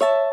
you